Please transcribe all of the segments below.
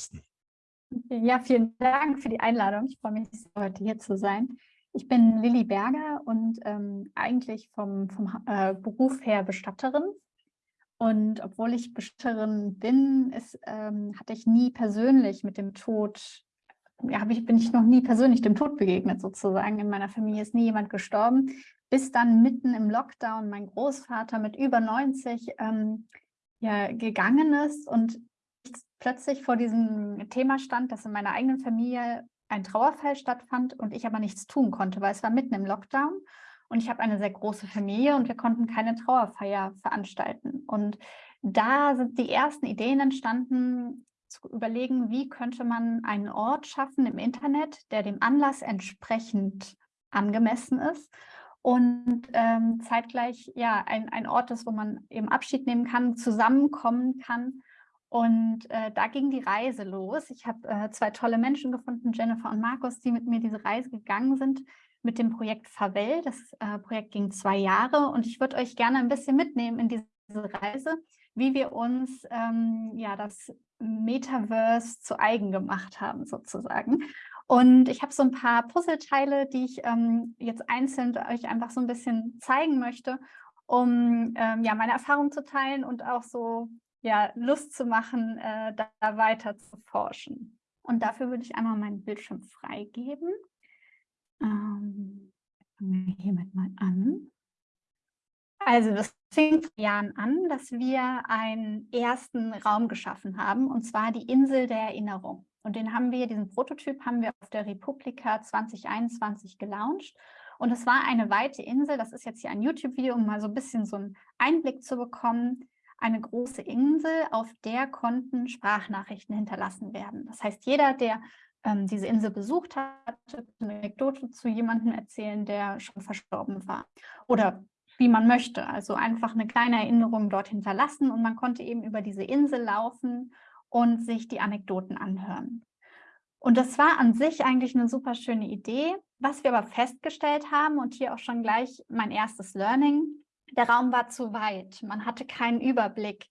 leisten. Ja, vielen Dank für die Einladung. Ich freue mich, heute hier zu sein. Ich bin Lilly Berger und ähm, eigentlich vom, vom äh, Beruf her Bestatterin. Und obwohl ich Bestatterin bin, ist, ähm, hatte ich nie persönlich mit dem Tod, ja, ich, bin ich noch nie persönlich dem Tod begegnet sozusagen. In meiner Familie ist nie jemand gestorben, bis dann mitten im Lockdown mein Großvater mit über 90 ähm, ja, gegangen ist und plötzlich vor diesem Thema stand, dass in meiner eigenen Familie ein Trauerfall stattfand und ich aber nichts tun konnte, weil es war mitten im Lockdown und ich habe eine sehr große Familie und wir konnten keine Trauerfeier veranstalten. Und da sind die ersten Ideen entstanden, zu überlegen, wie könnte man einen Ort schaffen im Internet, der dem Anlass entsprechend angemessen ist und ähm, zeitgleich ja ein, ein Ort ist, wo man eben Abschied nehmen kann, zusammenkommen kann und äh, da ging die Reise los. Ich habe äh, zwei tolle Menschen gefunden, Jennifer und Markus, die mit mir diese Reise gegangen sind mit dem Projekt Favel. Das äh, Projekt ging zwei Jahre und ich würde euch gerne ein bisschen mitnehmen in diese Reise, wie wir uns ähm, ja das Metaverse zu eigen gemacht haben sozusagen. Und ich habe so ein paar Puzzleteile, die ich ähm, jetzt einzeln euch einfach so ein bisschen zeigen möchte, um ähm, ja meine Erfahrung zu teilen und auch so ja, Lust zu machen, äh, da, da weiter zu forschen. Und dafür würde ich einmal meinen Bildschirm freigeben. Ähm, fangen wir hiermit mal an. Also das fing vor Jahren an, dass wir einen ersten Raum geschaffen haben, und zwar die Insel der Erinnerung. Und den haben wir, diesen Prototyp haben wir auf der Republika 2021 gelauncht. Und es war eine weite Insel, das ist jetzt hier ein YouTube-Video, um mal so ein bisschen so einen Einblick zu bekommen, eine große Insel, auf der konnten Sprachnachrichten hinterlassen werden. Das heißt, jeder, der ähm, diese Insel besucht hat, eine Anekdote zu jemandem erzählen, der schon verstorben war. Oder wie man möchte, also einfach eine kleine Erinnerung dort hinterlassen und man konnte eben über diese Insel laufen und sich die Anekdoten anhören. Und das war an sich eigentlich eine super schöne Idee. Was wir aber festgestellt haben und hier auch schon gleich mein erstes Learning, der Raum war zu weit. Man hatte keinen Überblick,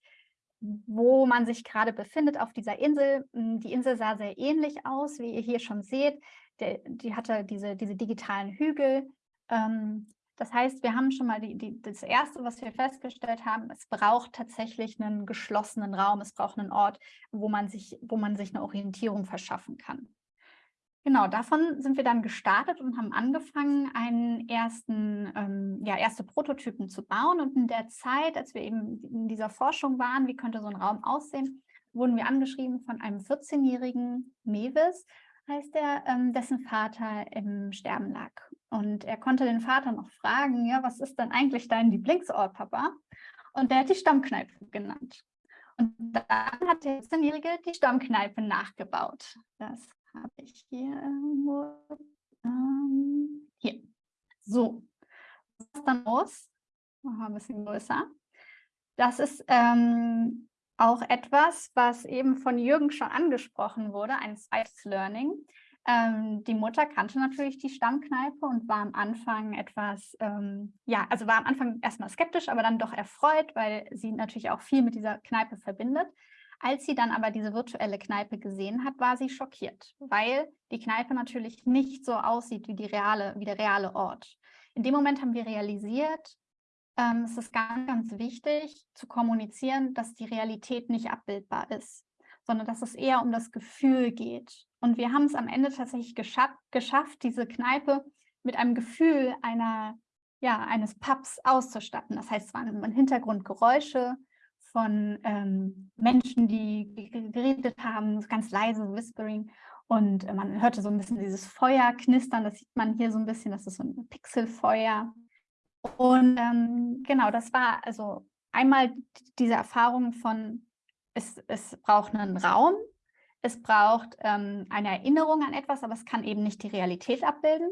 wo man sich gerade befindet auf dieser Insel. Hm, die Insel sah sehr ähnlich aus, wie ihr hier schon seht. Der, die hatte diese, diese digitalen Hügel. Ähm, das heißt, wir haben schon mal die, die, das Erste, was wir festgestellt haben, es braucht tatsächlich einen geschlossenen Raum, es braucht einen Ort, wo man sich, wo man sich eine Orientierung verschaffen kann. Genau, davon sind wir dann gestartet und haben angefangen, einen ersten, ähm, ja, erste Prototypen zu bauen. Und in der Zeit, als wir eben in dieser Forschung waren, wie könnte so ein Raum aussehen, wurden wir angeschrieben von einem 14-jährigen Mewis, heißt er, ähm, dessen Vater im Sterben lag. Und er konnte den Vater noch fragen, ja, was ist denn eigentlich dein Lieblingsort, Papa? Und der hat die Stammkneipe genannt. Und dann hat der 14-Jährige die Stammkneipe nachgebaut. Das habe ich hier irgendwo. Ähm, hier. So. Was ist dann los? Machen wir ein bisschen größer. Das ist ähm, auch etwas, was eben von Jürgen schon angesprochen wurde, ein zweites Learning. Ähm, die Mutter kannte natürlich die Stammkneipe und war am Anfang etwas, ähm, ja, also war am Anfang erstmal skeptisch, aber dann doch erfreut, weil sie natürlich auch viel mit dieser Kneipe verbindet. Als sie dann aber diese virtuelle Kneipe gesehen hat, war sie schockiert, weil die Kneipe natürlich nicht so aussieht wie, die reale, wie der reale Ort. In dem Moment haben wir realisiert, ähm, es ist ganz, ganz wichtig zu kommunizieren, dass die Realität nicht abbildbar ist, sondern dass es eher um das Gefühl geht. Und wir haben es am Ende tatsächlich geschaff, geschafft, diese Kneipe mit einem Gefühl einer, ja, eines Pubs auszustatten. Das heißt, es waren im Hintergrund Geräusche, von ähm, Menschen, die geredet haben, ganz leise Whispering. Und äh, man hörte so ein bisschen dieses Feuer knistern, das sieht man hier so ein bisschen, das ist so ein Pixelfeuer. Und ähm, genau, das war also einmal diese Erfahrung von, es, es braucht einen Raum, es braucht ähm, eine Erinnerung an etwas, aber es kann eben nicht die Realität abbilden.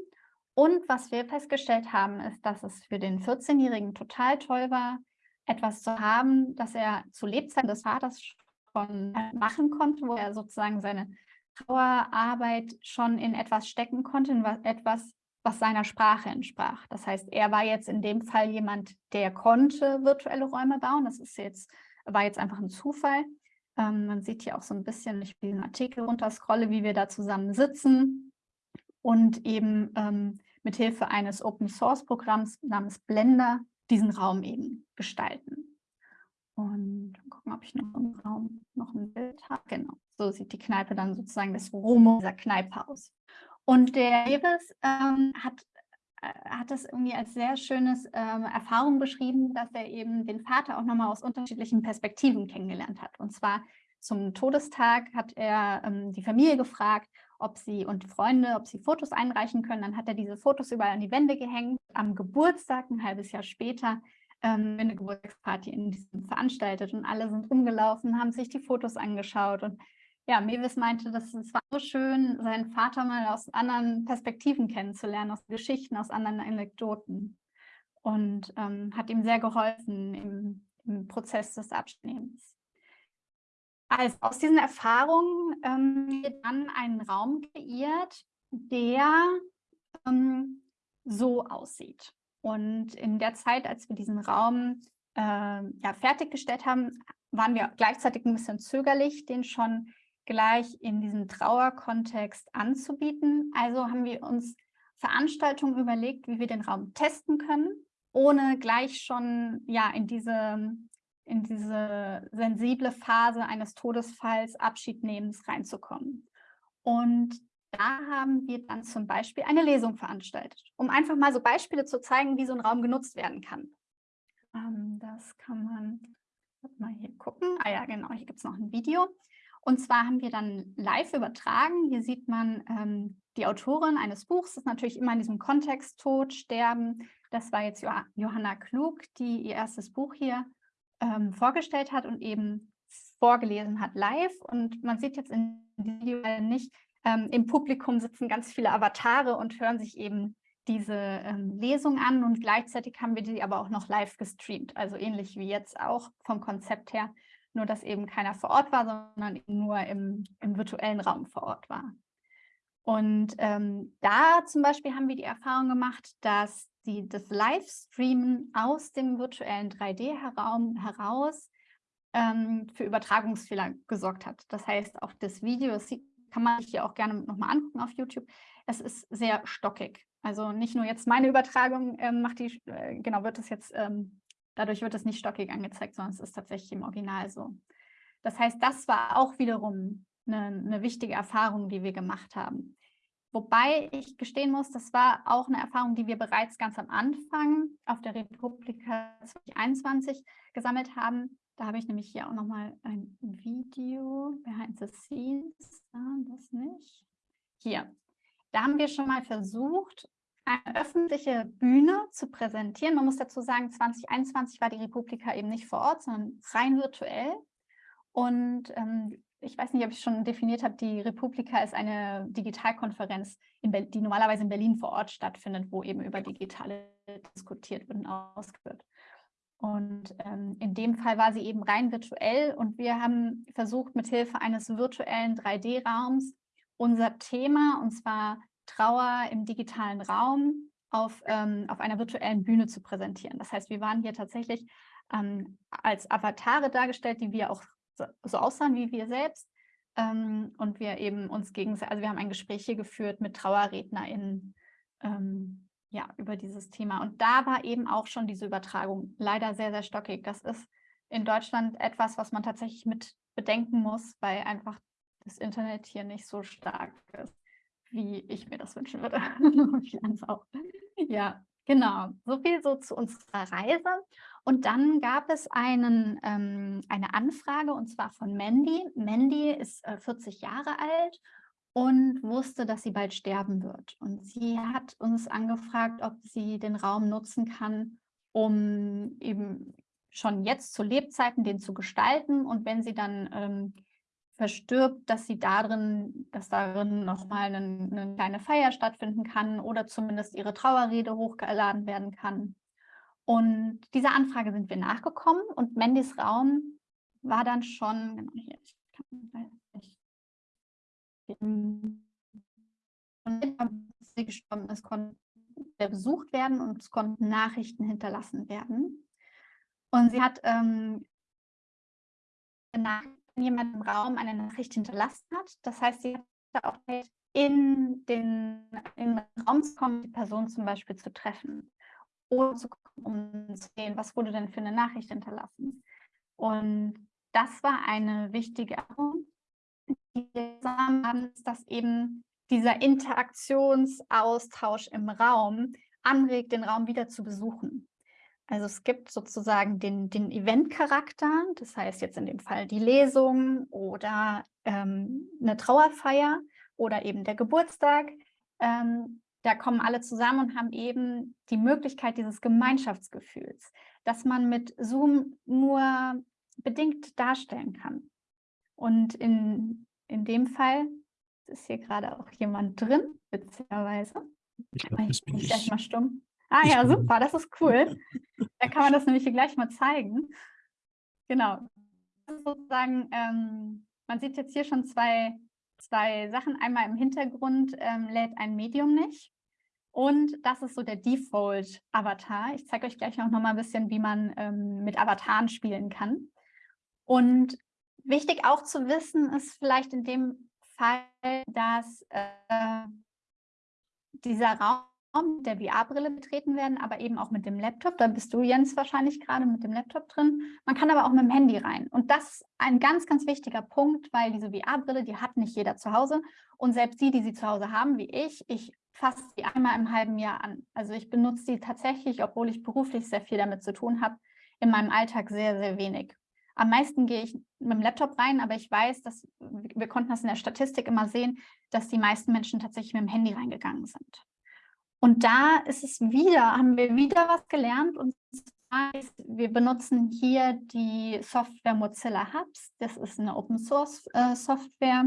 Und was wir festgestellt haben, ist, dass es für den 14-Jährigen total toll war, etwas zu haben, das er zu Lebzeiten des Vaters schon machen konnte, wo er sozusagen seine Trauerarbeit schon in etwas stecken konnte, in etwas, was seiner Sprache entsprach. Das heißt, er war jetzt in dem Fall jemand, der konnte virtuelle Räume bauen. Das ist jetzt, war jetzt einfach ein Zufall. Ähm, man sieht hier auch so ein bisschen, ich will den Artikel runterscrolle, wie wir da zusammen sitzen und eben ähm, mit Hilfe eines Open-Source-Programms namens Blender diesen Raum eben gestalten. Und gucken, ob ich noch im Raum noch ein Bild habe. Genau, so sieht die Kneipe dann sozusagen das Romo dieser Kneipe aus. Und der Davis ähm, hat, äh, hat das irgendwie als sehr schönes ähm, Erfahrung beschrieben, dass er eben den Vater auch nochmal aus unterschiedlichen Perspektiven kennengelernt hat. Und zwar zum Todestag hat er ähm, die Familie gefragt, ob sie und Freunde, ob sie Fotos einreichen können. Dann hat er diese Fotos überall an die Wände gehängt. Am Geburtstag, ein halbes Jahr später, ähm, eine Geburtstagsparty in diesem veranstaltet und alle sind rumgelaufen, haben sich die Fotos angeschaut und ja, Mewis meinte, dass es war so schön, seinen Vater mal aus anderen Perspektiven kennenzulernen, aus Geschichten, aus anderen Anekdoten und ähm, hat ihm sehr geholfen im, im Prozess des Abschnehmens. Also aus diesen Erfahrungen ähm, wird dann einen Raum kreiert, der ähm, so aussieht. Und in der Zeit, als wir diesen Raum äh, ja, fertiggestellt haben, waren wir gleichzeitig ein bisschen zögerlich, den schon gleich in diesem Trauerkontext anzubieten. Also haben wir uns Veranstaltungen überlegt, wie wir den Raum testen können, ohne gleich schon ja, in diese in diese sensible Phase eines Todesfalls, Abschiednehmens reinzukommen. Und da haben wir dann zum Beispiel eine Lesung veranstaltet, um einfach mal so Beispiele zu zeigen, wie so ein Raum genutzt werden kann. Ähm, das kann man mal hier gucken. Ah ja, genau, hier gibt es noch ein Video. Und zwar haben wir dann live übertragen. Hier sieht man ähm, die Autorin eines Buchs, das ist natürlich immer in diesem Kontext Tod, Sterben. Das war jetzt Johanna Klug, die ihr erstes Buch hier ähm, vorgestellt hat und eben vorgelesen hat live. Und man sieht jetzt in diesem Video nicht, ähm, im Publikum sitzen ganz viele Avatare und hören sich eben diese ähm, Lesung an und gleichzeitig haben wir die aber auch noch live gestreamt, also ähnlich wie jetzt auch vom Konzept her, nur dass eben keiner vor Ort war, sondern nur im, im virtuellen Raum vor Ort war. Und ähm, da zum Beispiel haben wir die Erfahrung gemacht, dass die, das Livestreamen aus dem virtuellen 3D-Raum heraus ähm, für Übertragungsfehler gesorgt hat. Das heißt, auch das Video, das kann man sich hier auch gerne nochmal angucken auf YouTube, es ist sehr stockig. Also nicht nur jetzt meine Übertragung ähm, macht die, äh, genau, wird es jetzt, ähm, dadurch wird es nicht stockig angezeigt, sondern es ist tatsächlich im Original so. Das heißt, das war auch wiederum eine, eine wichtige Erfahrung, die wir gemacht haben. Wobei ich gestehen muss, das war auch eine Erfahrung, die wir bereits ganz am Anfang auf der Republika 2021 gesammelt haben. Da habe ich nämlich hier auch nochmal ein Video, behind the scenes, ah, das nicht. Hier, da haben wir schon mal versucht, eine öffentliche Bühne zu präsentieren. Man muss dazu sagen, 2021 war die Republika eben nicht vor Ort, sondern rein virtuell. Und ähm, ich weiß nicht, ob ich schon definiert habe, die Republika ist eine Digitalkonferenz, die normalerweise in Berlin vor Ort stattfindet, wo eben über Digitale diskutiert wird und ausgeführt. Und ähm, in dem Fall war sie eben rein virtuell und wir haben versucht, mithilfe eines virtuellen 3D-Raums unser Thema, und zwar Trauer im digitalen Raum, auf, ähm, auf einer virtuellen Bühne zu präsentieren. Das heißt, wir waren hier tatsächlich ähm, als Avatare dargestellt, die wir auch so aussahen wie wir selbst. Ähm, und wir eben uns gegenseitig, also wir haben ein Gespräch hier geführt mit TrauerrednerInnen ähm, ja, über dieses Thema. Und da war eben auch schon diese Übertragung leider sehr, sehr stockig. Das ist in Deutschland etwas, was man tatsächlich mit bedenken muss, weil einfach das Internet hier nicht so stark ist, wie ich mir das wünschen würde. Ja, genau. So viel so zu unserer Reise. Und dann gab es einen, ähm, eine Anfrage und zwar von Mandy. Mandy ist äh, 40 Jahre alt und wusste, dass sie bald sterben wird. Und sie hat uns angefragt, ob sie den Raum nutzen kann, um eben schon jetzt zu Lebzeiten den zu gestalten und wenn sie dann ähm, verstirbt, dass sie darin, dass darin nochmal eine, eine kleine Feier stattfinden kann oder zumindest ihre Trauerrede hochgeladen werden kann. Und dieser Anfrage sind wir nachgekommen und Mandys Raum war dann schon, genau hier, ich kann, ich, sie gestorben ist, konnte besucht werden und es konnten Nachrichten hinterlassen werden. Und sie hat ähm, jemand im Raum eine Nachricht hinterlassen hat. Das heißt, sie hat auch in den, in den Raum zu kommen, die Person zum Beispiel zu treffen. Zu kommen, um zu sehen, was wurde denn für eine Nachricht hinterlassen. Und das war eine wichtige Erfahrung, die wir haben, ist, dass eben dieser Interaktionsaustausch im Raum anregt, den Raum wieder zu besuchen. Also es gibt sozusagen den, den Event-Charakter, das heißt jetzt in dem Fall die Lesung oder ähm, eine Trauerfeier oder eben der Geburtstag. Ähm, da kommen alle zusammen und haben eben die Möglichkeit dieses Gemeinschaftsgefühls, das man mit Zoom nur bedingt darstellen kann. Und in, in dem Fall ist hier gerade auch jemand drin, witzigerweise. Ich glaube, das bin ich. gleich mal stumm. Ah ich ja, super, das ist cool. Dann kann man das nämlich hier gleich mal zeigen. Genau. Sozusagen, ähm, man sieht jetzt hier schon zwei, zwei Sachen. Einmal im Hintergrund ähm, lädt ein Medium nicht. Und das ist so der Default-Avatar. Ich zeige euch gleich noch mal ein bisschen, wie man ähm, mit Avataren spielen kann. Und wichtig auch zu wissen ist vielleicht in dem Fall, dass äh, dieser Raum der VR-Brille betreten werden, aber eben auch mit dem Laptop. Da bist du, Jens, wahrscheinlich gerade mit dem Laptop drin. Man kann aber auch mit dem Handy rein. Und das ist ein ganz, ganz wichtiger Punkt, weil diese VR-Brille, die hat nicht jeder zu Hause. Und selbst die, die sie zu Hause haben, wie ich, ich fasse sie einmal im halben Jahr an. Also ich benutze sie tatsächlich, obwohl ich beruflich sehr viel damit zu tun habe, in meinem Alltag sehr, sehr wenig. Am meisten gehe ich mit dem Laptop rein, aber ich weiß, dass wir konnten das in der Statistik immer sehen, dass die meisten Menschen tatsächlich mit dem Handy reingegangen sind. Und da ist es wieder, haben wir wieder was gelernt und ist, wir benutzen hier die Software Mozilla Hubs. Das ist eine Open Source äh, Software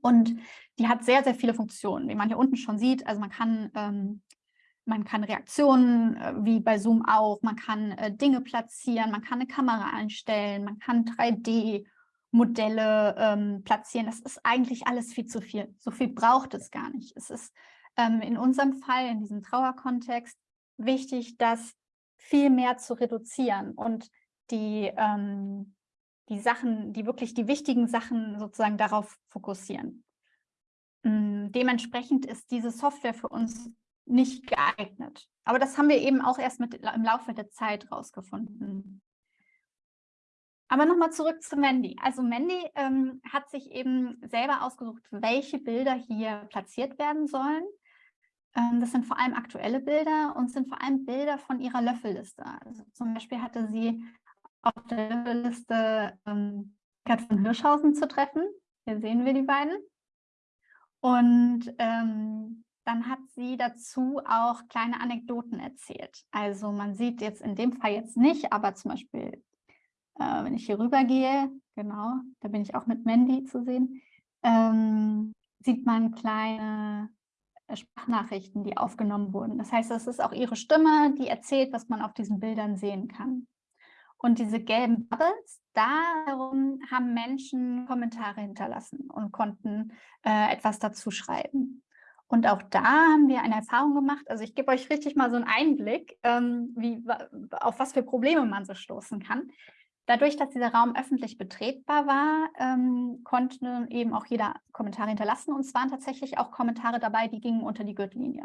und die hat sehr, sehr viele Funktionen, wie man hier unten schon sieht. Also man kann ähm, man kann Reaktionen, äh, wie bei Zoom auch, man kann äh, Dinge platzieren, man kann eine Kamera einstellen, man kann 3D-Modelle ähm, platzieren. Das ist eigentlich alles viel zu viel. So viel braucht es gar nicht. Es ist ähm, in unserem Fall, in diesem Trauerkontext, wichtig, das viel mehr zu reduzieren und die, ähm, die Sachen, die wirklich die wichtigen Sachen sozusagen darauf fokussieren. Ähm, dementsprechend ist diese Software für uns nicht geeignet. Aber das haben wir eben auch erst mit, im Laufe der Zeit rausgefunden. Aber nochmal zurück zu Mandy. Also Mandy ähm, hat sich eben selber ausgesucht, welche Bilder hier platziert werden sollen. Ähm, das sind vor allem aktuelle Bilder und sind vor allem Bilder von ihrer Löffelliste. Also zum Beispiel hatte sie auf der Löffelliste ähm, von Hirschhausen zu treffen. Hier sehen wir die beiden. Und ähm, dann hat sie dazu auch kleine Anekdoten erzählt. Also man sieht jetzt in dem Fall jetzt nicht, aber zum Beispiel, äh, wenn ich hier rüber gehe, genau, da bin ich auch mit Mandy zu sehen, ähm, sieht man kleine äh, Sprachnachrichten, die aufgenommen wurden. Das heißt, es ist auch ihre Stimme, die erzählt, was man auf diesen Bildern sehen kann. Und diese gelben Bubbles, darum haben Menschen Kommentare hinterlassen und konnten äh, etwas dazu schreiben. Und auch da haben wir eine Erfahrung gemacht. Also ich gebe euch richtig mal so einen Einblick, ähm, wie, auf was für Probleme man so stoßen kann. Dadurch, dass dieser Raum öffentlich betretbar war, ähm, konnte eben auch jeder Kommentare hinterlassen. Und es waren tatsächlich auch Kommentare dabei, die gingen unter die Gürtellinie.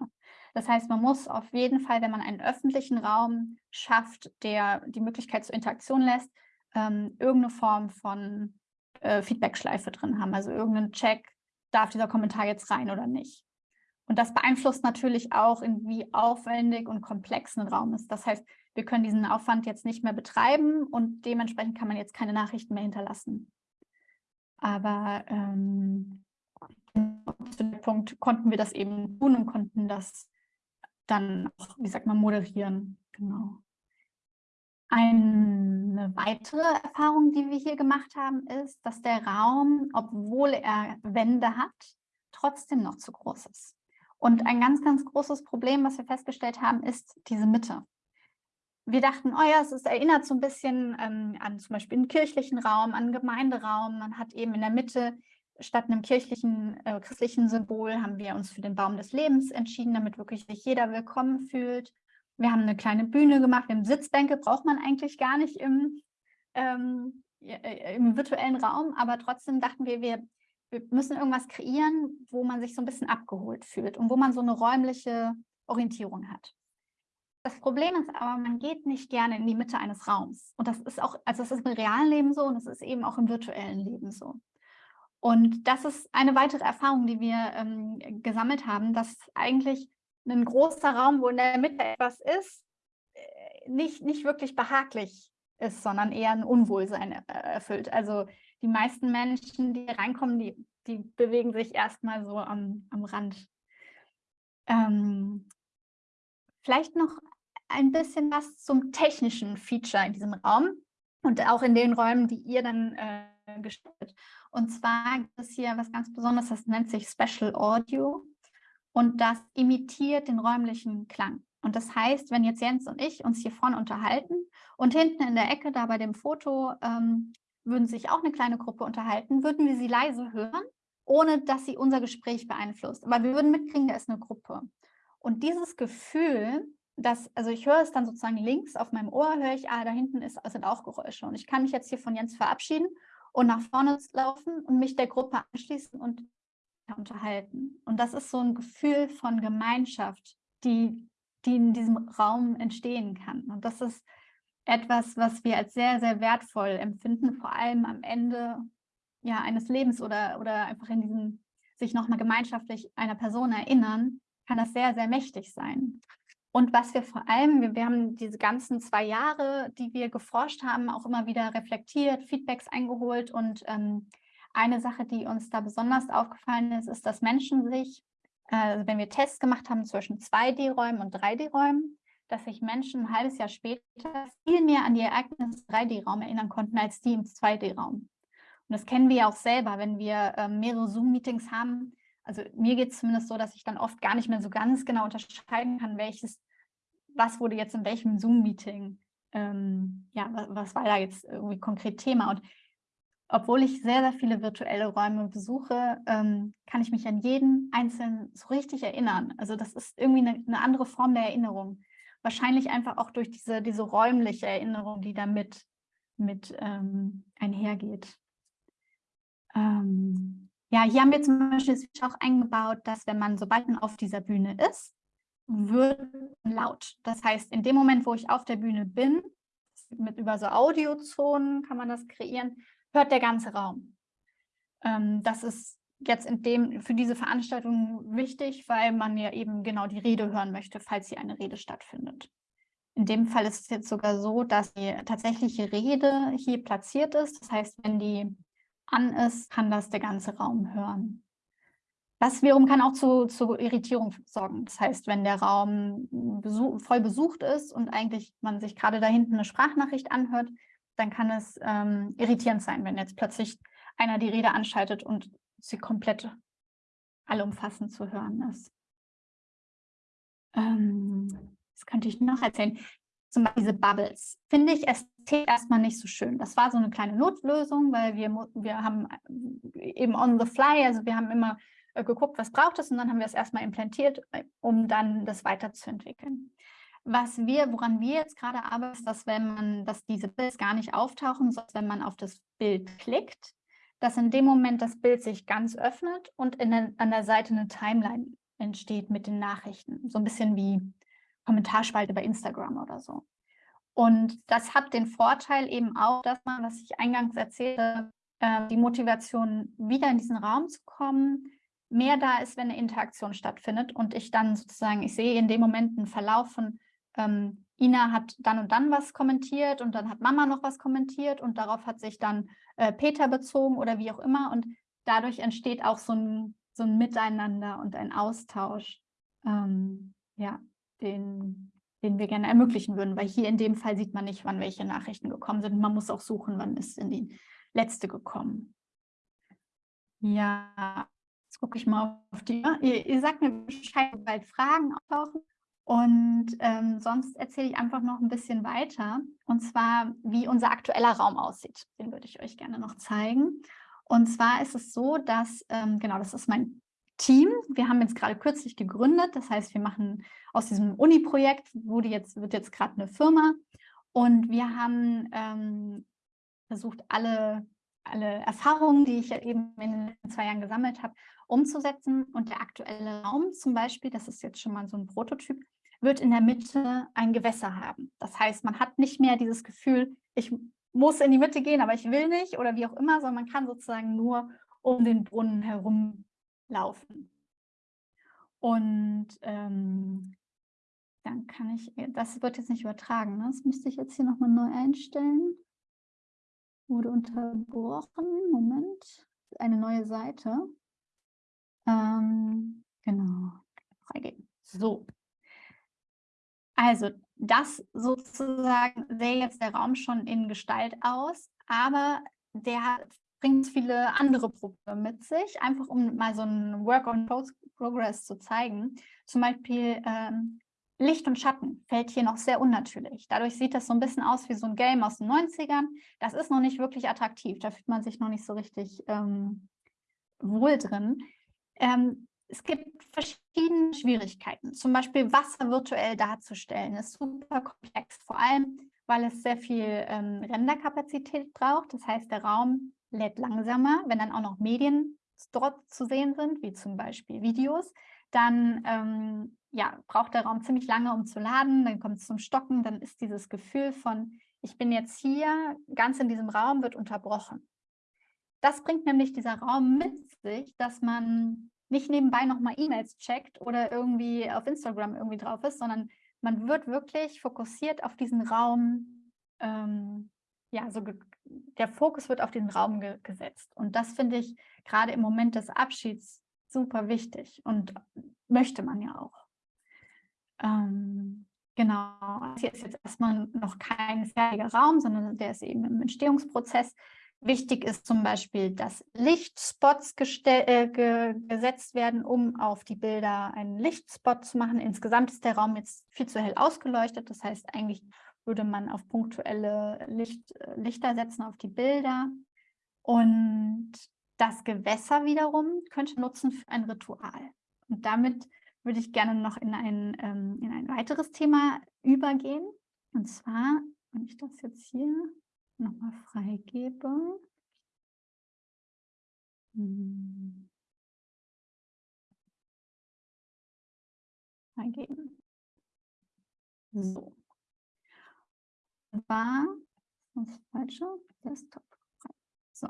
Das heißt, man muss auf jeden Fall, wenn man einen öffentlichen Raum schafft, der die Möglichkeit zur Interaktion lässt, ähm, irgendeine Form von äh, Feedback-Schleife drin haben. Also irgendeinen Check, darf dieser Kommentar jetzt rein oder nicht. Und das beeinflusst natürlich auch, in wie aufwendig und komplex ein Raum ist. Das heißt, wir können diesen Aufwand jetzt nicht mehr betreiben und dementsprechend kann man jetzt keine Nachrichten mehr hinterlassen. Aber ähm, zu dem Punkt konnten wir das eben tun und konnten das dann auch, wie sagt man, moderieren. Genau. Eine weitere Erfahrung, die wir hier gemacht haben, ist, dass der Raum, obwohl er Wände hat, trotzdem noch zu groß ist. Und ein ganz, ganz großes Problem, was wir festgestellt haben, ist diese Mitte. Wir dachten, oh ja, es ist, erinnert so ein bisschen ähm, an zum Beispiel einen kirchlichen Raum, an einen Gemeinderaum. Man hat eben in der Mitte statt einem kirchlichen, äh, christlichen Symbol haben wir uns für den Baum des Lebens entschieden, damit wirklich sich jeder willkommen fühlt. Wir haben eine kleine Bühne gemacht. Wir haben Sitzbänke, braucht man eigentlich gar nicht im, ähm, äh, im virtuellen Raum, aber trotzdem dachten wir, wir, wir müssen irgendwas kreieren, wo man sich so ein bisschen abgeholt fühlt und wo man so eine räumliche Orientierung hat. Das Problem ist aber, man geht nicht gerne in die Mitte eines Raums. Und das ist auch, also das ist im realen Leben so und es ist eben auch im virtuellen Leben so. Und das ist eine weitere Erfahrung, die wir ähm, gesammelt haben, dass eigentlich ein großer Raum, wo in der Mitte etwas ist, äh, nicht, nicht wirklich behaglich ist, sondern eher ein Unwohlsein äh, erfüllt. Also die meisten Menschen, die reinkommen, die, die bewegen sich erstmal so am, am Rand. Ähm, vielleicht noch ein bisschen was zum technischen Feature in diesem Raum und auch in den Räumen, die ihr dann äh, gestaltet. Und zwar gibt es hier was ganz Besonderes, das nennt sich Special Audio und das imitiert den räumlichen Klang. Und das heißt, wenn jetzt Jens und ich uns hier vorne unterhalten und hinten in der Ecke da bei dem Foto ähm, würden sich auch eine kleine Gruppe unterhalten, würden wir sie leise hören, ohne dass sie unser Gespräch beeinflusst. Aber wir würden mitkriegen, da ist eine Gruppe. Und dieses Gefühl, dass, also ich höre es dann sozusagen links auf meinem Ohr, höre ich, ah, da hinten ist, sind auch Geräusche. Und ich kann mich jetzt hier von Jens verabschieden und nach vorne laufen und mich der Gruppe anschließen und unterhalten. Und das ist so ein Gefühl von Gemeinschaft, die die in diesem Raum entstehen kann. Und das ist etwas, was wir als sehr, sehr wertvoll empfinden, vor allem am Ende ja, eines Lebens oder, oder einfach in diesem sich nochmal gemeinschaftlich einer Person erinnern, kann das sehr, sehr mächtig sein. Und was wir vor allem, wir, wir haben diese ganzen zwei Jahre, die wir geforscht haben, auch immer wieder reflektiert, Feedbacks eingeholt. Und ähm, eine Sache, die uns da besonders aufgefallen ist, ist, dass Menschen sich also wenn wir Tests gemacht haben zwischen 2D-Räumen und 3D-Räumen, dass sich Menschen ein halbes Jahr später viel mehr an die Ereignisse im 3D-Raum erinnern konnten, als die im 2D-Raum. Und das kennen wir ja auch selber, wenn wir äh, mehrere Zoom-Meetings haben. Also mir geht es zumindest so, dass ich dann oft gar nicht mehr so ganz genau unterscheiden kann, welches, was wurde jetzt in welchem Zoom-Meeting, ähm, ja, was, war da jetzt irgendwie konkret Thema. Und obwohl ich sehr, sehr viele virtuelle Räume besuche, ähm, kann ich mich an jeden einzelnen so richtig erinnern. Also das ist irgendwie eine, eine andere Form der Erinnerung. Wahrscheinlich einfach auch durch diese, diese räumliche Erinnerung, die damit mit ähm, einhergeht. Ähm, ja, hier haben wir zum Beispiel auch eingebaut, dass wenn man, sobald man auf dieser Bühne ist, wird laut. Das heißt, in dem Moment, wo ich auf der Bühne bin, mit über so Audiozonen kann man das kreieren, hört der ganze Raum. Ähm, das ist jetzt in dem, für diese Veranstaltung wichtig, weil man ja eben genau die Rede hören möchte, falls hier eine Rede stattfindet. In dem Fall ist es jetzt sogar so, dass die tatsächliche Rede hier platziert ist. Das heißt, wenn die an ist, kann das der ganze Raum hören. Das wiederum kann auch zu, zu Irritierung sorgen. Das heißt, wenn der Raum besuch, voll besucht ist und eigentlich man sich gerade da hinten eine Sprachnachricht anhört, dann kann es ähm, irritierend sein, wenn jetzt plötzlich einer die Rede anschaltet und sie komplett allumfassend zu hören ist. Ähm, das könnte ich noch erzählen. Zum Beispiel diese Bubbles. Finde ich ästhetisch erstmal nicht so schön. Das war so eine kleine Notlösung, weil wir, wir haben äh, eben on the fly, also wir haben immer äh, geguckt, was braucht es und dann haben wir es erstmal implantiert, äh, um dann das weiterzuentwickeln. Was wir, woran wir jetzt gerade arbeiten, ist, dass wenn man, dass diese Bilder gar nicht auftauchen, sondern wenn man auf das Bild klickt, dass in dem Moment das Bild sich ganz öffnet und der, an der Seite eine Timeline entsteht mit den Nachrichten. So ein bisschen wie Kommentarspalte bei Instagram oder so. Und das hat den Vorteil eben auch, dass man, was ich eingangs erzählte, äh, die Motivation, wieder in diesen Raum zu kommen, mehr da ist, wenn eine Interaktion stattfindet und ich dann sozusagen, ich sehe in dem Moment einen Verlauf von ähm, Ina hat dann und dann was kommentiert und dann hat Mama noch was kommentiert und darauf hat sich dann äh, Peter bezogen oder wie auch immer und dadurch entsteht auch so ein, so ein Miteinander und ein Austausch, ähm, ja, den, den wir gerne ermöglichen würden, weil hier in dem Fall sieht man nicht, wann welche Nachrichten gekommen sind. Man muss auch suchen, wann ist in die letzte gekommen. Ja, jetzt gucke ich mal auf die. Ihr, ihr sagt mir Bescheid, bald Fragen auftauchen. Und ähm, sonst erzähle ich einfach noch ein bisschen weiter, und zwar, wie unser aktueller Raum aussieht. Den würde ich euch gerne noch zeigen. Und zwar ist es so, dass, ähm, genau, das ist mein Team. Wir haben jetzt gerade kürzlich gegründet. Das heißt, wir machen aus diesem Uni-Projekt, jetzt, wird jetzt gerade eine Firma. Und wir haben ähm, versucht, alle, alle Erfahrungen, die ich ja eben in den letzten zwei Jahren gesammelt habe, umzusetzen. Und der aktuelle Raum zum Beispiel, das ist jetzt schon mal so ein Prototyp, wird in der Mitte ein Gewässer haben. Das heißt, man hat nicht mehr dieses Gefühl, ich muss in die Mitte gehen, aber ich will nicht oder wie auch immer, sondern man kann sozusagen nur um den Brunnen herum laufen. Und ähm, dann kann ich, das wird jetzt nicht übertragen, ne? das müsste ich jetzt hier nochmal neu einstellen. Wurde unterbrochen, Moment, eine neue Seite. Ähm, genau, freigeben. So, also das sozusagen sähe jetzt der Raum schon in Gestalt aus, aber der bringt viele andere Probleme mit sich, einfach um mal so ein Work on Progress zu zeigen. Zum Beispiel ähm, Licht und Schatten fällt hier noch sehr unnatürlich. Dadurch sieht das so ein bisschen aus wie so ein Game aus den 90ern. Das ist noch nicht wirklich attraktiv, da fühlt man sich noch nicht so richtig ähm, wohl drin. Ähm, es gibt verschiedene Schwierigkeiten. Zum Beispiel Wasser virtuell darzustellen ist super komplex, vor allem, weil es sehr viel ähm, Renderkapazität braucht. Das heißt, der Raum lädt langsamer. Wenn dann auch noch Medien dort zu sehen sind, wie zum Beispiel Videos, dann ähm, ja, braucht der Raum ziemlich lange, um zu laden. Dann kommt es zum Stocken. Dann ist dieses Gefühl von, ich bin jetzt hier, ganz in diesem Raum, wird unterbrochen. Das bringt nämlich dieser Raum mit sich, dass man nicht nebenbei nochmal E-Mails checkt oder irgendwie auf Instagram irgendwie drauf ist, sondern man wird wirklich fokussiert auf diesen Raum, ähm, ja, so der Fokus wird auf den Raum ge gesetzt. Und das finde ich gerade im Moment des Abschieds super wichtig und möchte man ja auch. Ähm, genau, hier ist jetzt erstmal noch kein fertiger Raum, sondern der ist eben im Entstehungsprozess. Wichtig ist zum Beispiel, dass Lichtspots äh, ge gesetzt werden, um auf die Bilder einen Lichtspot zu machen. Insgesamt ist der Raum jetzt viel zu hell ausgeleuchtet. Das heißt, eigentlich würde man auf punktuelle Licht, äh, Lichter setzen auf die Bilder. Und das Gewässer wiederum könnte nutzen für ein Ritual. Und damit würde ich gerne noch in ein, ähm, in ein weiteres Thema übergehen. Und zwar, wenn ich das jetzt hier nochmal freigebe. Hm. Freigeben. So. War das falsche Desktop. So.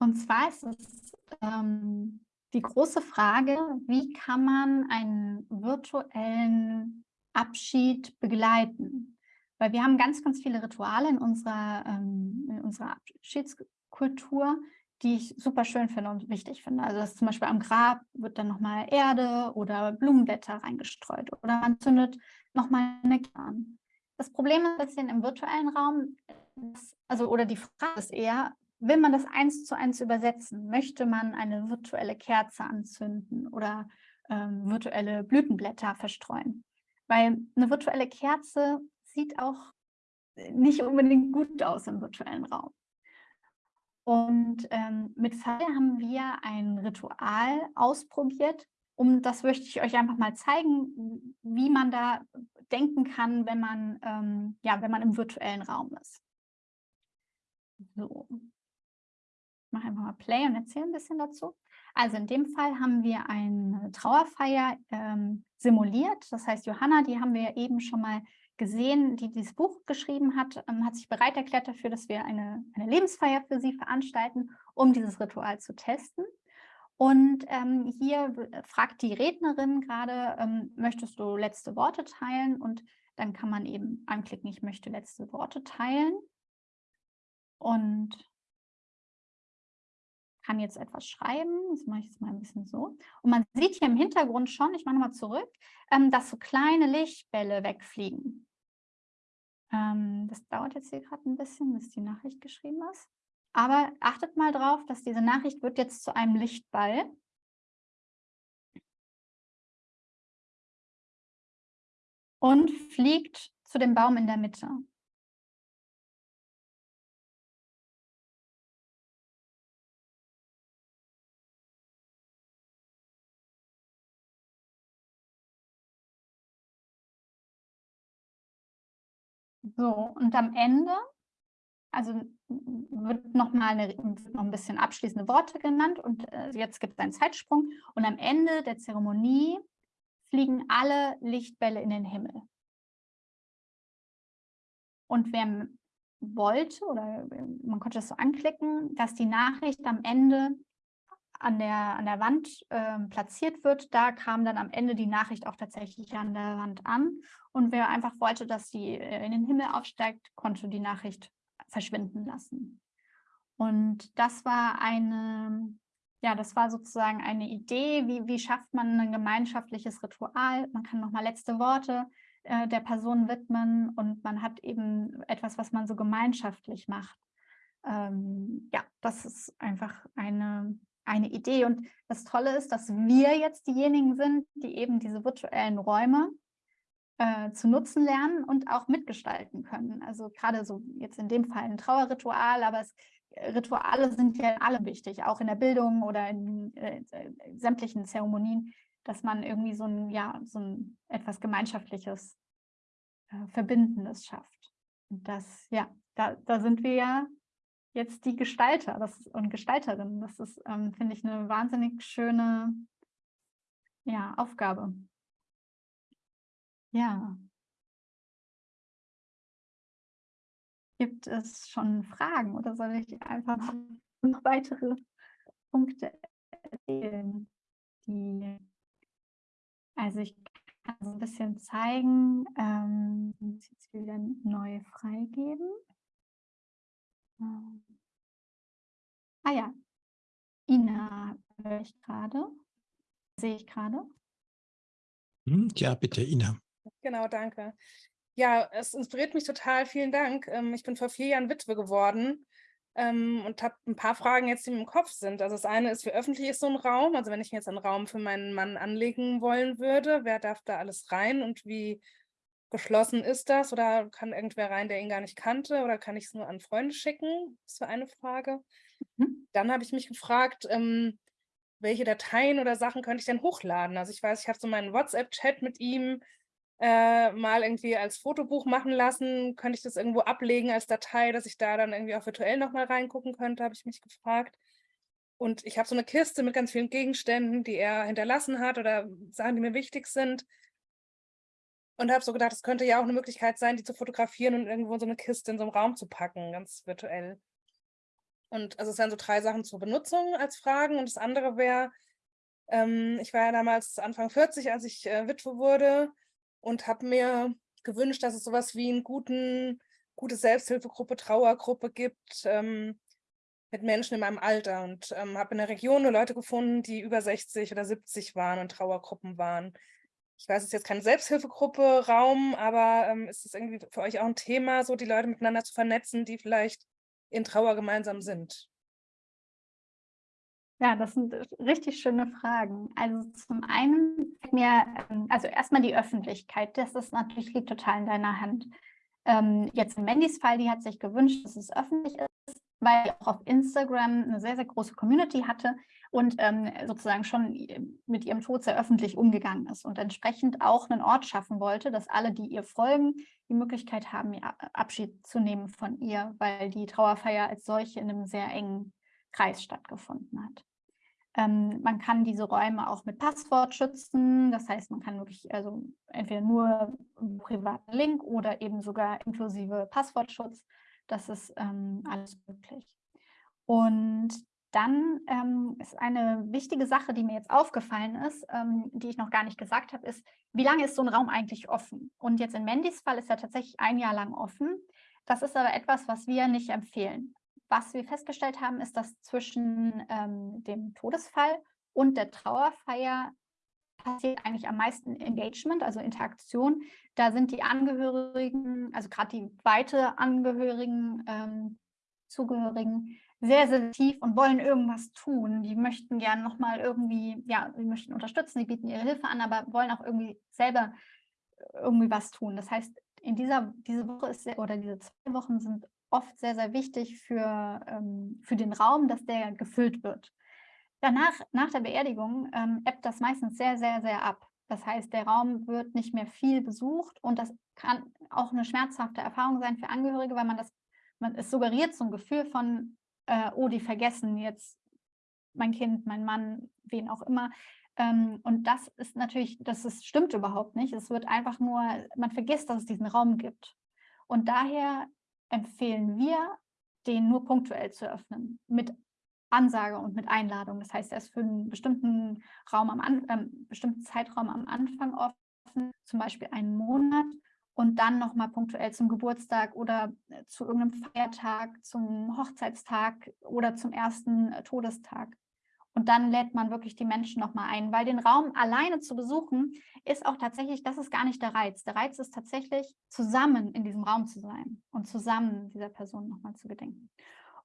Und zwar ist es ähm, die große Frage, wie kann man einen virtuellen Abschied begleiten? Weil wir haben ganz, ganz viele Rituale in unserer, ähm, in unserer Abschiedskultur, die ich super schön finde und wichtig finde. Also dass zum Beispiel am Grab wird dann nochmal Erde oder Blumenblätter reingestreut oder man zündet nochmal eine Kern. Das Problem ist ein bisschen im virtuellen Raum, dass, also oder die Frage ist eher, will man das eins zu eins übersetzen? Möchte man eine virtuelle Kerze anzünden oder ähm, virtuelle Blütenblätter verstreuen? Weil eine virtuelle Kerze sieht auch nicht unbedingt gut aus im virtuellen Raum. Und ähm, mit Fall haben wir ein Ritual ausprobiert, um das möchte ich euch einfach mal zeigen, wie man da denken kann, wenn man, ähm, ja, wenn man im virtuellen Raum ist. So, mache einfach mal Play und erzähle ein bisschen dazu. Also in dem Fall haben wir eine Trauerfeier ähm, simuliert. Das heißt, Johanna, die haben wir eben schon mal gesehen, die dieses Buch geschrieben hat, ähm, hat sich bereit erklärt dafür, dass wir eine, eine Lebensfeier für sie veranstalten, um dieses Ritual zu testen. Und ähm, hier fragt die Rednerin gerade, ähm, möchtest du letzte Worte teilen? Und dann kann man eben anklicken, ich möchte letzte Worte teilen. Und kann jetzt etwas schreiben. Das mache ich jetzt mal ein bisschen so. Und man sieht hier im Hintergrund schon, ich mache nochmal zurück, ähm, dass so kleine Lichtbälle wegfliegen. Ähm, das dauert jetzt hier gerade ein bisschen, bis die Nachricht geschrieben ist. Aber achtet mal drauf, dass diese Nachricht wird jetzt zu einem Lichtball. Und fliegt zu dem Baum in der Mitte. So, und am Ende also wird noch mal eine, noch ein bisschen abschließende Worte genannt und äh, jetzt gibt es einen Zeitsprung und am Ende der Zeremonie fliegen alle Lichtbälle in den Himmel. Und wer wollte oder man konnte das so anklicken, dass die Nachricht am Ende an der, an der Wand äh, platziert wird, da kam dann am Ende die Nachricht auch tatsächlich an der Wand an. Und wer einfach wollte, dass sie äh, in den Himmel aufsteigt, konnte die Nachricht verschwinden lassen. Und das war eine, ja, das war sozusagen eine Idee, wie, wie schafft man ein gemeinschaftliches Ritual. Man kann nochmal letzte Worte äh, der Person widmen und man hat eben etwas, was man so gemeinschaftlich macht. Ähm, ja, das ist einfach eine, eine Idee. Und das Tolle ist, dass wir jetzt diejenigen sind, die eben diese virtuellen Räume äh, zu nutzen lernen und auch mitgestalten können. Also gerade so jetzt in dem Fall ein Trauerritual, aber es, äh, Rituale sind ja alle wichtig, auch in der Bildung oder in äh, äh, sämtlichen Zeremonien, dass man irgendwie so ein, ja, so ein etwas Gemeinschaftliches, äh, Verbindendes schafft. Und das, ja, da, da sind wir ja jetzt die Gestalter das, und Gestalterinnen. Das ist, ähm, finde ich, eine wahnsinnig schöne ja, Aufgabe. Ja. Gibt es schon Fragen oder soll ich einfach noch weitere Punkte erzählen? Die, also ich kann so ein bisschen zeigen, ähm, muss jetzt wieder neu freigeben. Ähm. Ah ja, Ina höre ich gerade, sehe ich gerade. Hm, ja, bitte, Ina. Genau, danke. Ja, es inspiriert mich total. Vielen Dank. Ähm, ich bin vor vier Jahren Witwe geworden ähm, und habe ein paar Fragen jetzt, die mir im Kopf sind. Also das eine ist, wie öffentlich ist so ein Raum? Also wenn ich mir jetzt einen Raum für meinen Mann anlegen wollen würde, wer darf da alles rein und wie geschlossen ist das? Oder kann irgendwer rein, der ihn gar nicht kannte? Oder kann ich es nur an Freunde schicken? Das war eine Frage. Mhm. Dann habe ich mich gefragt, ähm, welche Dateien oder Sachen könnte ich denn hochladen? Also ich weiß, ich habe so meinen WhatsApp-Chat mit ihm, äh, mal irgendwie als Fotobuch machen lassen. Könnte ich das irgendwo ablegen als Datei, dass ich da dann irgendwie auch virtuell nochmal reingucken könnte, habe ich mich gefragt. Und ich habe so eine Kiste mit ganz vielen Gegenständen, die er hinterlassen hat oder Sachen, die mir wichtig sind. Und habe so gedacht, es könnte ja auch eine Möglichkeit sein, die zu fotografieren und irgendwo in so eine Kiste in so einem Raum zu packen, ganz virtuell. Und also es wären so drei Sachen zur Benutzung als Fragen. Und das andere wäre, ähm, ich war ja damals Anfang 40, als ich äh, Witwe wurde und habe mir gewünscht, dass es sowas wie eine guten, gute Selbsthilfegruppe, Trauergruppe gibt ähm, mit Menschen in meinem Alter und ähm, habe in der Region nur Leute gefunden, die über 60 oder 70 waren und Trauergruppen waren. Ich weiß, es ist jetzt keine Selbsthilfegruppe, Raum, aber ähm, ist es irgendwie für euch auch ein Thema, so die Leute miteinander zu vernetzen, die vielleicht in Trauer gemeinsam sind? Ja, das sind richtig schöne Fragen. Also zum einen mir, ähm, also erstmal die Öffentlichkeit, das ist natürlich liegt total in deiner Hand. Ähm, jetzt in Mandys Fall, die hat sich gewünscht, dass es öffentlich ist, weil auch auf Instagram eine sehr, sehr große Community hatte und ähm, sozusagen schon mit ihrem Tod sehr öffentlich umgegangen ist und entsprechend auch einen Ort schaffen wollte, dass alle, die ihr folgen, die Möglichkeit haben, Abschied zu nehmen von ihr, weil die Trauerfeier als solche in einem sehr engen Kreis stattgefunden hat. Ähm, man kann diese Räume auch mit Passwort schützen. Das heißt, man kann wirklich also entweder nur einen privaten Link oder eben sogar inklusive Passwortschutz. Das ist ähm, alles möglich. Und dann ähm, ist eine wichtige Sache, die mir jetzt aufgefallen ist, ähm, die ich noch gar nicht gesagt habe, ist, wie lange ist so ein Raum eigentlich offen? Und jetzt in Mandys Fall ist er tatsächlich ein Jahr lang offen. Das ist aber etwas, was wir nicht empfehlen was wir festgestellt haben, ist, dass zwischen ähm, dem Todesfall und der Trauerfeier passiert eigentlich am meisten Engagement, also Interaktion. Da sind die Angehörigen, also gerade die weite Angehörigen, ähm, Zugehörigen, sehr, sehr tief und wollen irgendwas tun. Die möchten gerne nochmal irgendwie, ja, sie möchten unterstützen, sie bieten ihre Hilfe an, aber wollen auch irgendwie selber irgendwie was tun. Das heißt, in dieser diese Woche ist oder diese zwei Wochen sind oft sehr, sehr wichtig für, ähm, für den Raum, dass der gefüllt wird. Danach, nach der Beerdigung, ähm, ebbt das meistens sehr, sehr, sehr ab. Das heißt, der Raum wird nicht mehr viel besucht und das kann auch eine schmerzhafte Erfahrung sein für Angehörige, weil man das man, es suggeriert so ein Gefühl von, äh, oh, die vergessen jetzt mein Kind, mein Mann, wen auch immer. Ähm, und das ist natürlich, das ist, stimmt überhaupt nicht. Es wird einfach nur, man vergisst, dass es diesen Raum gibt. Und daher empfehlen wir, den nur punktuell zu öffnen, mit Ansage und mit Einladung. Das heißt, er ist für einen bestimmten Raum am äh, bestimmten Zeitraum am Anfang offen, zum Beispiel einen Monat und dann nochmal punktuell zum Geburtstag oder äh, zu irgendeinem Feiertag, zum Hochzeitstag oder zum ersten äh, Todestag. Und dann lädt man wirklich die Menschen nochmal ein, weil den Raum alleine zu besuchen, ist auch tatsächlich, das ist gar nicht der Reiz. Der Reiz ist tatsächlich, zusammen in diesem Raum zu sein und zusammen dieser Person nochmal zu gedenken.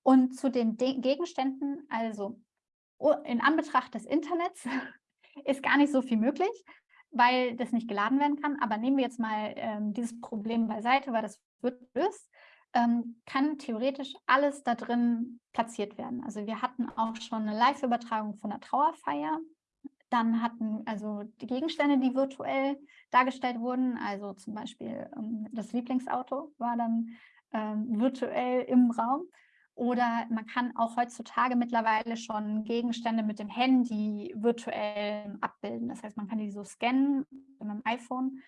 Und zu den De Gegenständen, also in Anbetracht des Internets, ist gar nicht so viel möglich, weil das nicht geladen werden kann. Aber nehmen wir jetzt mal ähm, dieses Problem beiseite, weil das wird gelöst, ähm, kann theoretisch alles da drin platziert werden. Also wir hatten auch schon eine Live-Übertragung von der Trauerfeier. Dann hatten also die Gegenstände, die virtuell dargestellt wurden, also zum Beispiel ähm, das Lieblingsauto war dann ähm, virtuell im Raum. Oder man kann auch heutzutage mittlerweile schon Gegenstände mit dem Handy virtuell abbilden. Das heißt, man kann die so scannen mit dem iPhone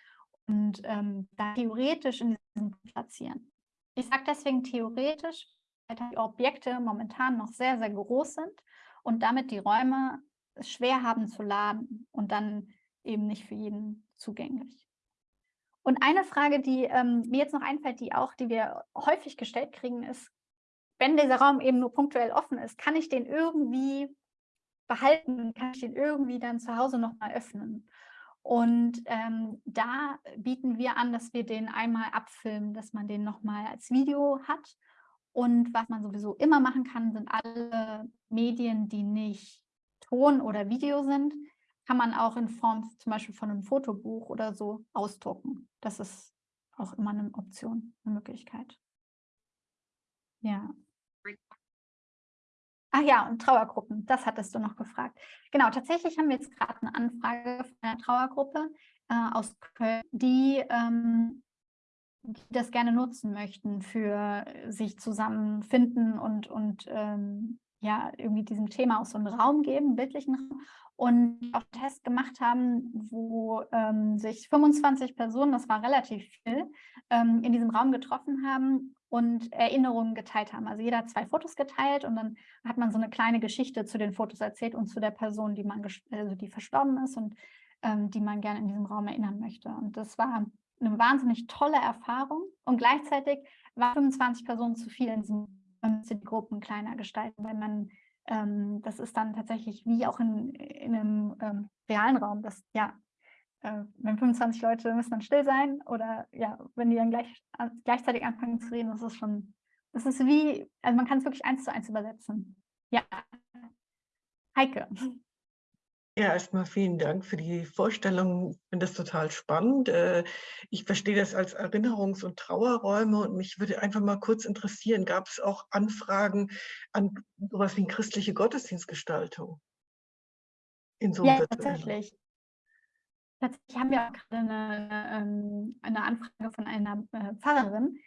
und ähm, da theoretisch in diesem platzieren. Ich sage deswegen theoretisch, weil die Objekte momentan noch sehr, sehr groß sind und damit die Räume schwer haben zu laden und dann eben nicht für jeden zugänglich. Und eine Frage, die ähm, mir jetzt noch einfällt, die auch, die wir häufig gestellt kriegen, ist, wenn dieser Raum eben nur punktuell offen ist, kann ich den irgendwie behalten, kann ich den irgendwie dann zu Hause nochmal öffnen. Und ähm, da bieten wir an, dass wir den einmal abfilmen, dass man den nochmal als Video hat. Und was man sowieso immer machen kann, sind alle Medien, die nicht Ton oder Video sind, kann man auch in Form zum Beispiel von einem Fotobuch oder so ausdrucken. Das ist auch immer eine Option, eine Möglichkeit. Ja. Ach ja, und Trauergruppen, das hattest du noch gefragt. Genau, tatsächlich haben wir jetzt gerade eine Anfrage von einer Trauergruppe äh, aus Köln, die, ähm, die, das gerne nutzen möchten für sich zusammenfinden und, und ähm, ja, irgendwie diesem Thema auch so einen Raum geben, bildlichen Raum. Und auch einen Test gemacht haben, wo ähm, sich 25 Personen, das war relativ viel, ähm, in diesem Raum getroffen haben und Erinnerungen geteilt haben. Also jeder hat zwei Fotos geteilt und dann hat man so eine kleine Geschichte zu den Fotos erzählt und zu der Person, die man also die verstorben ist und ähm, die man gerne in diesem Raum erinnern möchte. Und das war eine wahnsinnig tolle Erfahrung und gleichzeitig waren 25 Personen zu viel in diesen die Gruppen kleiner gestalten, weil man ähm, das ist dann tatsächlich wie auch in, in einem ähm, realen Raum, dass ja äh, wenn 25 Leute müssen dann still sein oder ja, wenn die dann gleich, gleichzeitig anfangen zu reden, das ist schon, das ist wie, also man kann es wirklich eins zu eins übersetzen. Ja, Heike. Ja, erstmal vielen Dank für die Vorstellung. Ich finde das total spannend. Äh, ich verstehe das als Erinnerungs- und Trauerräume und mich würde einfach mal kurz interessieren, gab es auch Anfragen an sowas wie eine christliche Gottesdienstgestaltung? In so ja, tatsächlich. Tatsächlich haben wir auch gerade eine, ähm, eine Anfrage von einer äh, Pfarrerin.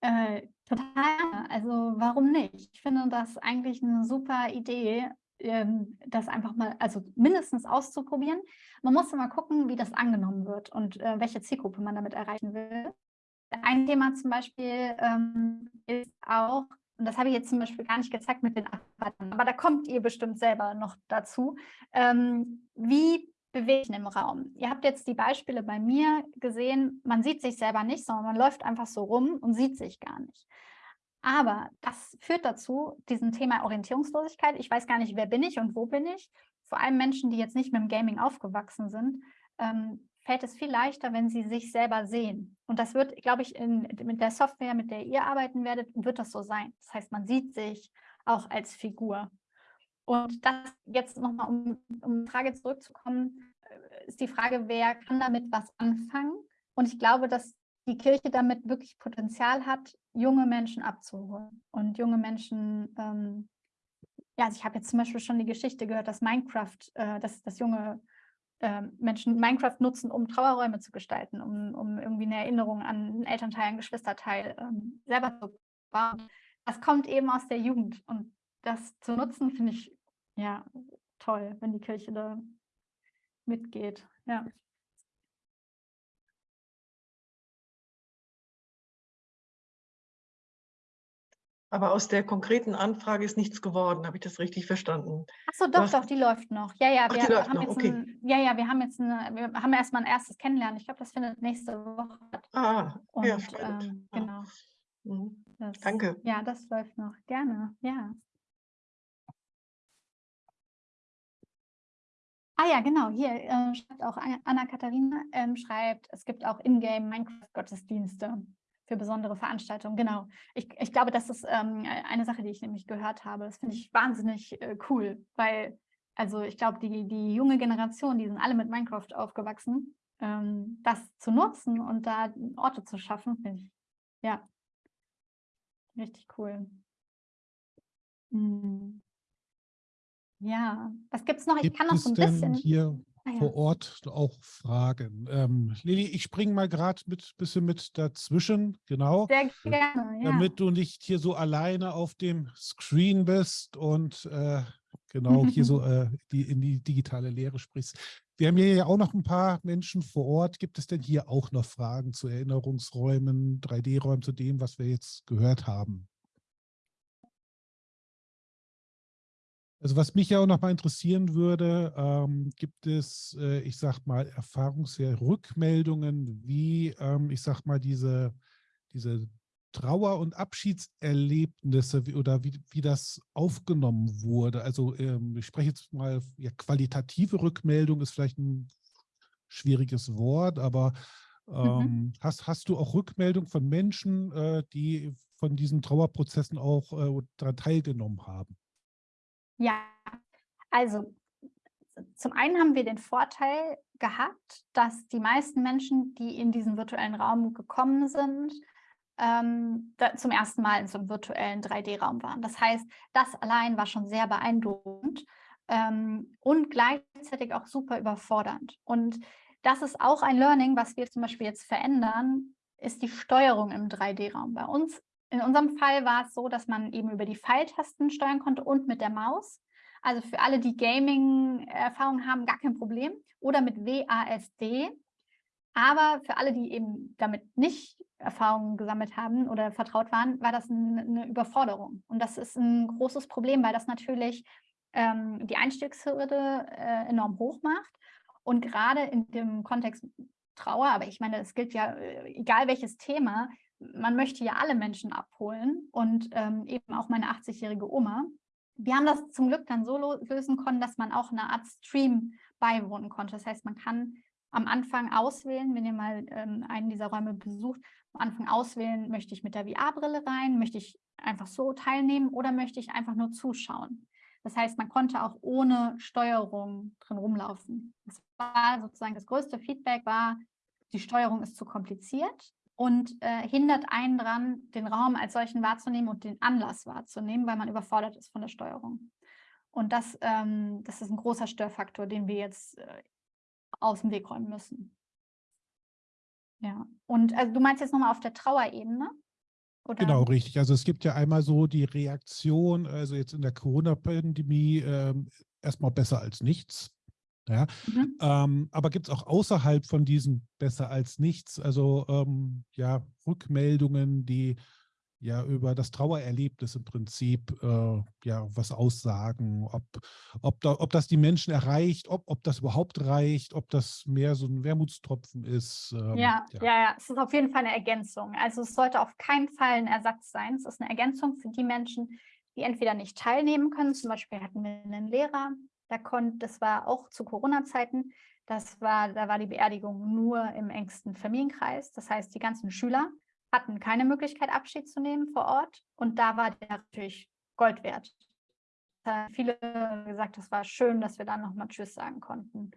Äh, total, also warum nicht? Ich finde das eigentlich eine super Idee, ähm, das einfach mal, also mindestens auszuprobieren. Man muss immer gucken, wie das angenommen wird und äh, welche Zielgruppe man damit erreichen will. Ein Thema zum Beispiel ähm, ist auch, und das habe ich jetzt zum Beispiel gar nicht gezeigt mit den Arbeiten, aber da kommt ihr bestimmt selber noch dazu, ähm, wie bewegen im Raum. Ihr habt jetzt die Beispiele bei mir gesehen, man sieht sich selber nicht, sondern man läuft einfach so rum und sieht sich gar nicht. Aber das führt dazu, diesen Thema Orientierungslosigkeit, ich weiß gar nicht, wer bin ich und wo bin ich, vor allem Menschen, die jetzt nicht mit dem Gaming aufgewachsen sind, ähm, fällt es viel leichter, wenn sie sich selber sehen. Und das wird, glaube ich, in, mit der Software, mit der ihr arbeiten werdet, wird das so sein. Das heißt, man sieht sich auch als Figur. Und das jetzt nochmal, um, um die Frage zurückzukommen, ist die Frage, wer kann damit was anfangen? Und ich glaube, dass die Kirche damit wirklich Potenzial hat, junge Menschen abzuholen und junge Menschen, ähm, ja, also ich habe jetzt zum Beispiel schon die Geschichte gehört, dass Minecraft, äh, dass, dass junge äh, Menschen Minecraft nutzen, um Trauerräume zu gestalten, um, um irgendwie eine Erinnerung an einen Elternteil, einen Geschwisterteil ähm, selber zu bauen. das kommt eben aus der Jugend und das zu nutzen, finde ich ja toll, wenn die Kirche da mitgeht. Ja. Aber aus der konkreten Anfrage ist nichts geworden, habe ich das richtig verstanden? Achso, doch, doch, die läuft noch. Ja, ja, Ach, wir läuft haben jetzt okay. ein, ja, ja, wir haben jetzt eine, wir haben erstmal ein erstes Kennenlernen. Ich glaube, das findet nächste Woche statt. Ah, Und ja, spannend. ähm, genau. Mhm. Das, Danke. Ja, das läuft noch. Gerne, ja. Ah ja, genau, hier äh, schreibt auch Anna- Anna-Katharina, ähm, schreibt, es gibt auch Ingame Minecraft-Gottesdienste für besondere Veranstaltungen. Genau, ich, ich glaube, das ist ähm, eine Sache, die ich nämlich gehört habe. Das finde ich wahnsinnig äh, cool, weil, also ich glaube, die, die junge Generation, die sind alle mit Minecraft aufgewachsen. Ähm, das zu nutzen und da Orte zu schaffen, finde ich, ja, richtig cool. Hm. Ja, was gibt es noch? Ich Gibt kann noch so ein bisschen. hier Ah ja. vor Ort auch Fragen? Ähm, Lili, ich springe mal gerade mit bisschen mit dazwischen, genau, Sehr gerne, ja. damit du nicht hier so alleine auf dem Screen bist und äh, genau hier so äh, die, in die digitale Lehre sprichst. Wir haben hier ja auch noch ein paar Menschen vor Ort. Gibt es denn hier auch noch Fragen zu Erinnerungsräumen, 3D-Räumen, zu dem, was wir jetzt gehört haben? Also was mich ja auch noch mal interessieren würde, ähm, gibt es, äh, ich sag mal, Erfahrungswerte, Rückmeldungen, wie, ähm, ich sag mal, diese, diese Trauer- und Abschiedserlebnisse wie, oder wie, wie das aufgenommen wurde. Also ähm, ich spreche jetzt mal, ja, qualitative Rückmeldung ist vielleicht ein schwieriges Wort, aber ähm, hast, hast du auch Rückmeldung von Menschen, äh, die von diesen Trauerprozessen auch äh, daran teilgenommen haben? Ja, also zum einen haben wir den Vorteil gehabt, dass die meisten Menschen, die in diesen virtuellen Raum gekommen sind, ähm, zum ersten Mal in so einem virtuellen 3D-Raum waren. Das heißt, das allein war schon sehr beeindruckend ähm, und gleichzeitig auch super überfordernd. Und das ist auch ein Learning, was wir zum Beispiel jetzt verändern, ist die Steuerung im 3D-Raum. Bei uns, in unserem Fall war es so, dass man eben über die Pfeiltasten steuern konnte und mit der Maus. Also für alle, die Gaming-Erfahrung haben, gar kein Problem. Oder mit WASD. Aber für alle, die eben damit nicht Erfahrungen gesammelt haben oder vertraut waren, war das ein, eine Überforderung. Und das ist ein großes Problem, weil das natürlich ähm, die Einstiegshürde äh, enorm hoch macht. Und gerade in dem Kontext Trauer, aber ich meine, es gilt ja, äh, egal welches Thema, man möchte ja alle Menschen abholen und ähm, eben auch meine 80-jährige Oma. Wir haben das zum Glück dann so lösen können, dass man auch eine Art Stream beiwohnen konnte. Das heißt, man kann am Anfang auswählen, wenn ihr mal ähm, einen dieser Räume besucht, am Anfang auswählen, möchte ich mit der VR-Brille rein, möchte ich einfach so teilnehmen oder möchte ich einfach nur zuschauen. Das heißt, man konnte auch ohne Steuerung drin rumlaufen. Das war sozusagen das größte Feedback war, die Steuerung ist zu kompliziert und äh, hindert einen daran, den Raum als solchen wahrzunehmen und den Anlass wahrzunehmen, weil man überfordert ist von der Steuerung. Und das, ähm, das ist ein großer Störfaktor, den wir jetzt äh, aus dem Weg räumen müssen. Ja, und also du meinst jetzt nochmal auf der Trauerebene? Oder? Genau, richtig. Also es gibt ja einmal so die Reaktion, also jetzt in der Corona-Pandemie ähm, erstmal besser als nichts. Ja, Mhm. ähm, aber gibt es auch außerhalb von diesem besser als nichts, also ähm, ja, Rückmeldungen, die ja über das Trauererlebnis im Prinzip äh, ja was aussagen, ob, ob, da, ob das die Menschen erreicht, ob, ob das überhaupt reicht, ob das mehr so ein Wermutstropfen ist. ähm, Ja, ja, ja, es ist auf jeden Fall eine Ergänzung. Also es sollte auf keinen Fall ein Ersatz sein. Es ist eine Ergänzung für die Menschen, die entweder nicht teilnehmen können. Zum Beispiel hatten wir einen Lehrer, da konnte, das war auch zu Corona-Zeiten, das war, da war die Beerdigung nur im engsten Familienkreis. Das heißt, die ganzen Schüler hatten keine Möglichkeit, Abschied zu nehmen vor Ort. Und da war der natürlich Gold wert. Da haben viele gesagt, das war schön, dass wir dann nochmal Tschüss sagen konnten.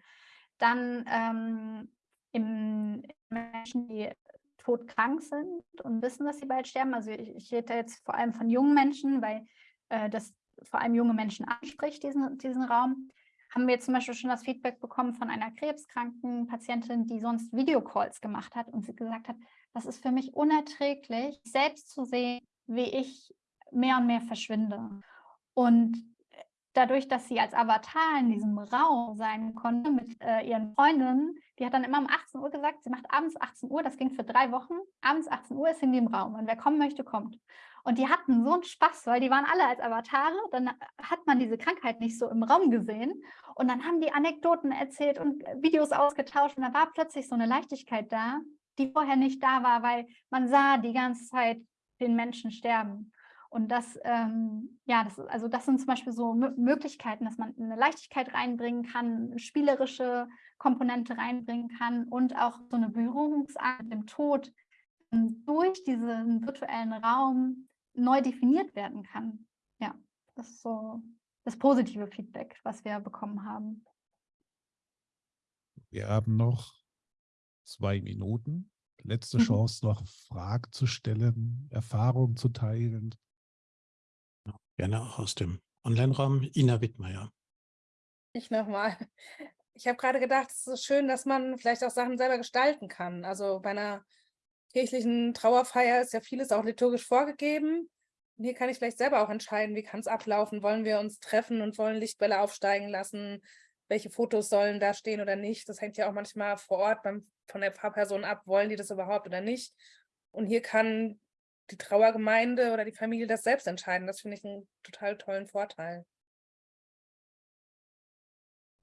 Dann ähm, im Menschen, die todkrank sind und wissen, dass sie bald sterben. Also ich, ich rede jetzt vor allem von jungen Menschen, weil äh, das vor allem junge Menschen anspricht, diesen, diesen Raum. Haben wir zum Beispiel schon das Feedback bekommen von einer krebskranken Patientin, die sonst Videocalls gemacht hat und sie gesagt hat, das ist für mich unerträglich, selbst zu sehen, wie ich mehr und mehr verschwinde. Und dadurch, dass sie als Avatar in diesem Raum sein konnte mit äh, ihren Freundinnen, die hat dann immer um 18 Uhr gesagt, sie macht abends 18 Uhr, das ging für drei Wochen, abends 18 Uhr ist in dem Raum und wer kommen möchte, kommt. Und die hatten so einen Spaß, weil die waren alle als Avatare, dann hat man diese Krankheit nicht so im Raum gesehen. Und dann haben die Anekdoten erzählt und Videos ausgetauscht. Und da war plötzlich so eine Leichtigkeit da, die vorher nicht da war, weil man sah die ganze Zeit den Menschen sterben. Und das, ähm, ja, das, also das sind zum Beispiel so M Möglichkeiten, dass man eine Leichtigkeit reinbringen kann, spielerische Komponente reinbringen kann und auch so eine Berührungsart mit dem Tod. Durch diesen virtuellen Raum neu definiert werden kann. Ja, das ist so das positive Feedback, was wir bekommen haben. Wir haben noch zwei Minuten. Letzte Mhm. Chance, noch Fragen zu stellen, Erfahrungen zu teilen. Gerne auch aus dem Online-Raum. Ina Wittmeier. Ich nochmal. Ich habe gerade gedacht, es ist schön, dass man vielleicht auch Sachen selber gestalten kann. Also bei einer kirchlichen Trauerfeier ist ja vieles auch liturgisch vorgegeben. Und hier kann ich vielleicht selber auch entscheiden, wie kann es ablaufen. Wollen wir uns treffen und wollen Lichtbälle aufsteigen lassen? Welche Fotos sollen da stehen oder nicht? Das hängt ja auch manchmal vor Ort beim, von der Pfarrperson ab. Wollen die das überhaupt oder nicht? Und hier kann die Trauergemeinde oder die Familie das selbst entscheiden. Das finde ich einen total tollen Vorteil.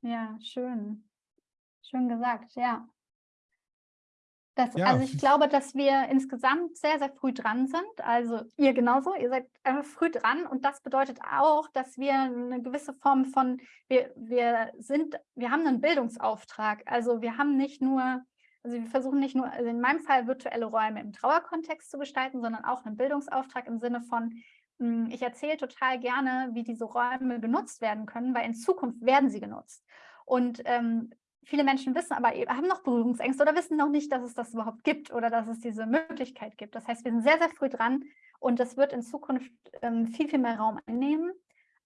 Ja, schön. Schön gesagt, ja. Das, Ja, also ich glaube, dass wir insgesamt sehr, sehr früh dran sind. Also ihr genauso, ihr seid einfach früh dran und das bedeutet auch, dass wir eine gewisse Form von, wir, wir sind, wir haben einen Bildungsauftrag. Also wir haben nicht nur, also wir versuchen nicht nur, also in meinem Fall virtuelle Räume im Trauerkontext zu gestalten, sondern auch einen Bildungsauftrag im Sinne von, mh, ich erzähle total gerne, wie diese Räume genutzt werden können, weil in Zukunft werden sie genutzt. Und ähm, viele Menschen wissen aber, eben- haben noch Berührungsängste oder wissen noch nicht, dass es das überhaupt gibt oder dass es diese Möglichkeit gibt. Das heißt, wir sind sehr, sehr früh dran und das wird in Zukunft ähm, viel, viel mehr Raum einnehmen.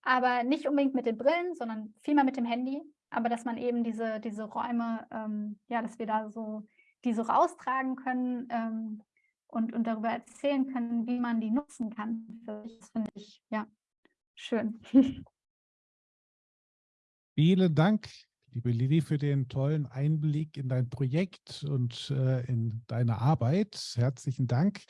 Aber nicht unbedingt mit den Brillen, sondern vielmehr mit dem Handy. Aber dass man eben diese, diese Räume, ähm, ja, dass wir da so die so raustragen können ähm, und, und darüber erzählen können, wie man die nutzen kann. Das finde ich, ja, schön. Vielen Dank, liebe Lili, für den tollen Einblick in dein Projekt und äh, in deine Arbeit. Herzlichen Dank.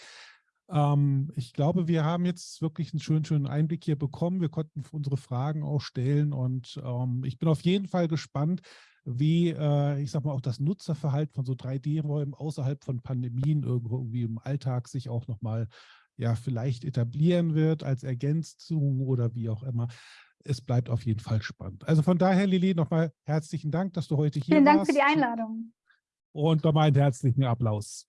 Ähm, ich glaube, wir haben jetzt wirklich einen schönen, schönen Einblick hier bekommen. Wir konnten unsere Fragen auch stellen und ähm, ich bin auf jeden Fall gespannt, wie, äh, ich sag mal, auch das Nutzerverhalten von so 3D-Räumen außerhalb von Pandemien irgendwie im Alltag sich auch nochmal ja, vielleicht etablieren wird als Ergänzung oder wie auch immer es bleibt auf jeden Fall spannend. Also von daher, Lili, nochmal herzlichen Dank, dass du heute hier Vielen Dank warst. für die Einladung. Und nochmal einen herzlichen Applaus.